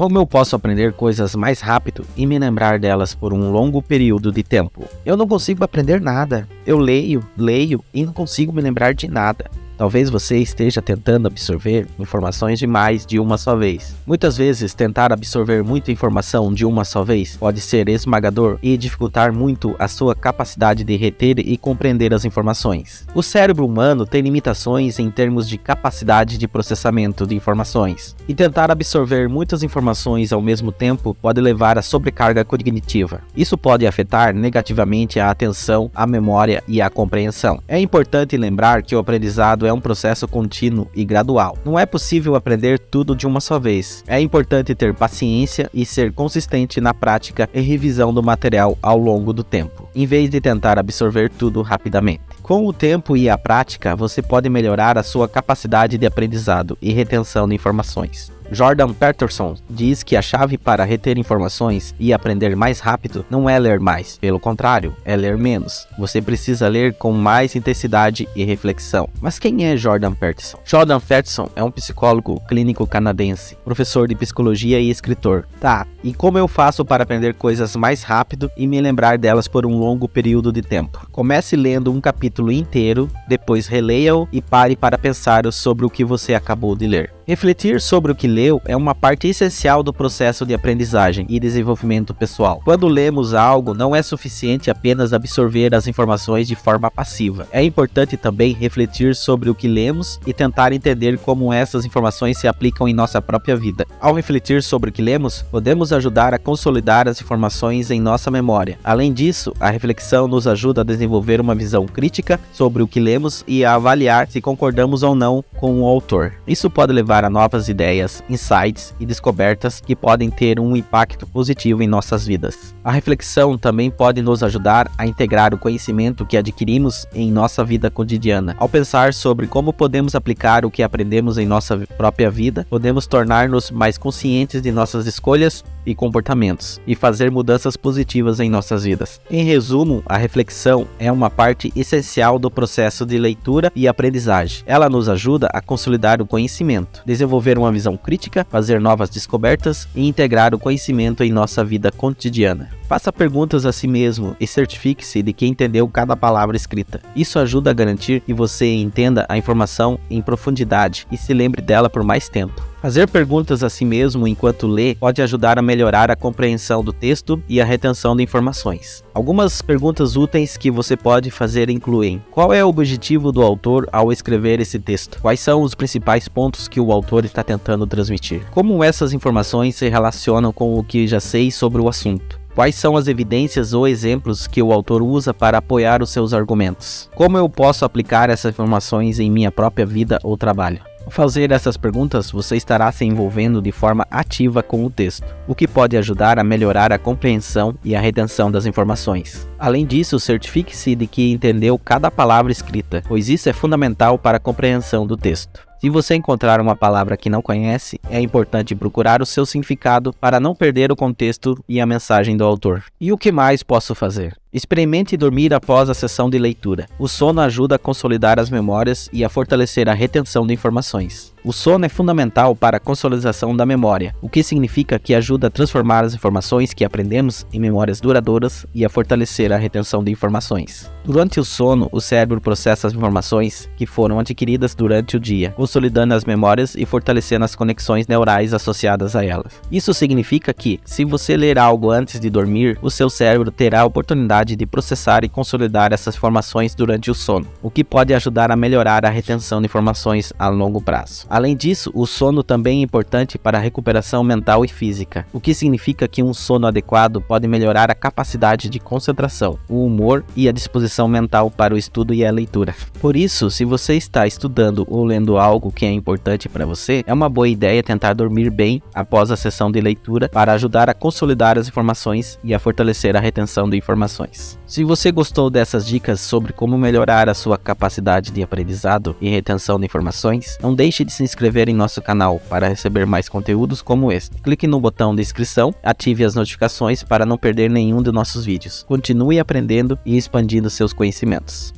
Como eu posso aprender coisas mais rápido e me lembrar delas por um longo período de tempo? Eu não consigo aprender nada. Eu leio, leio e não consigo me lembrar de nada. Talvez você esteja tentando absorver informações demais de uma só vez. Muitas vezes, tentar absorver muita informação de uma só vez pode ser esmagador e dificultar muito a sua capacidade de reter e compreender as informações. O cérebro humano tem limitações em termos de capacidade de processamento de informações, e tentar absorver muitas informações ao mesmo tempo pode levar a sobrecarga cognitiva. Isso pode afetar negativamente a atenção, a memória e a compreensão. É importante lembrar que o aprendizado é é um processo contínuo e gradual. Não é possível aprender tudo de uma só vez. É importante ter paciência e ser consistente na prática e revisão do material ao longo do tempo, em vez de tentar absorver tudo rapidamente. Com o tempo e a prática, você pode melhorar a sua capacidade de aprendizado e retenção de informações. Jordan Peterson diz que a chave para reter informações e aprender mais rápido não é ler mais, pelo contrário, é ler menos. Você precisa ler com mais intensidade e reflexão. Mas quem é Jordan Peterson? Jordan Peterson é um psicólogo clínico canadense, professor de psicologia e escritor. Tá, e como eu faço para aprender coisas mais rápido e me lembrar delas por um longo período de tempo? Comece lendo um capítulo inteiro, depois releia-o e pare para pensar sobre o que você acabou de ler. Refletir sobre o que leu é uma parte essencial do processo de aprendizagem e desenvolvimento pessoal. Quando lemos algo, não é suficiente apenas absorver as informações de forma passiva. É importante também refletir sobre o que lemos e tentar entender como essas informações se aplicam em nossa própria vida. Ao refletir sobre o que lemos, podemos ajudar a consolidar as informações em nossa memória. Além disso, a reflexão nos ajuda a desenvolver uma visão crítica sobre o que lemos e a avaliar se concordamos ou não com o autor. Isso pode levar a novas ideias, insights e descobertas que podem ter um impacto positivo em nossas vidas. A reflexão também pode nos ajudar a integrar o conhecimento que adquirimos em nossa vida cotidiana. Ao pensar sobre como podemos aplicar o que aprendemos em nossa própria vida, podemos tornar-nos mais conscientes de nossas escolhas e comportamentos e fazer mudanças positivas em nossas vidas. Em resumo, a reflexão é uma parte essencial do processo de leitura e aprendizagem. Ela nos ajuda a consolidar o conhecimento, desenvolver uma visão crítica, fazer novas descobertas e integrar o conhecimento em nossa vida cotidiana. Faça perguntas a si mesmo e certifique-se de que entendeu cada palavra escrita. Isso ajuda a garantir que você entenda a informação em profundidade e se lembre dela por mais tempo. Fazer perguntas a si mesmo enquanto lê pode ajudar a melhorar a compreensão do texto e a retenção de informações. Algumas perguntas úteis que você pode fazer incluem: Qual é o objetivo do autor ao escrever esse texto? Quais são os principais pontos que o autor está tentando transmitir? Como essas informações se relacionam com o que já sei sobre o assunto? Quais são as evidências ou exemplos que o autor usa para apoiar os seus argumentos? Como eu posso aplicar essas informações em minha própria vida ou trabalho? Ao fazer essas perguntas, você estará se envolvendo de forma ativa com o texto, o que pode ajudar a melhorar a compreensão e a retenção das informações. Além disso, certifique-se de que entendeu cada palavra escrita, pois isso é fundamental para a compreensão do texto. Se você encontrar uma palavra que não conhece, é importante procurar o seu significado para não perder o contexto e a mensagem do autor. E o que mais posso fazer? Experimente dormir após a sessão de leitura. O sono ajuda a consolidar as memórias e a fortalecer a retenção de informações. O sono é fundamental para a consolidação da memória, o que significa que ajuda a transformar as informações que aprendemos em memórias duradouras e a fortalecer a retenção de informações. Durante o sono, o cérebro processa as informações que foram adquiridas durante o dia, consolidando as memórias e fortalecendo as conexões neurais associadas a elas. Isso significa que, se você ler algo antes de dormir, o seu cérebro terá a oportunidade de processar e consolidar essas informações durante o sono, o que pode ajudar a melhorar a retenção de informações a longo prazo. Além disso, o sono também é importante para a recuperação mental e física, o que significa que um sono adequado pode melhorar a capacidade de concentração, o humor e a disposição mental para o estudo e a leitura. Por isso, se você está estudando ou lendo algo que é importante para você, é uma boa ideia tentar dormir bem após a sessão de leitura para ajudar a consolidar as informações e a fortalecer a retenção de informações. Se você gostou dessas dicas sobre como melhorar a sua capacidade de aprendizado e retenção de informações, não deixe de se inscrever em nosso canal para receber mais conteúdos como este. Clique no botão de inscrição, ative as notificações para não perder nenhum de nossos vídeos. Continue aprendendo e expandindo seus conhecimentos.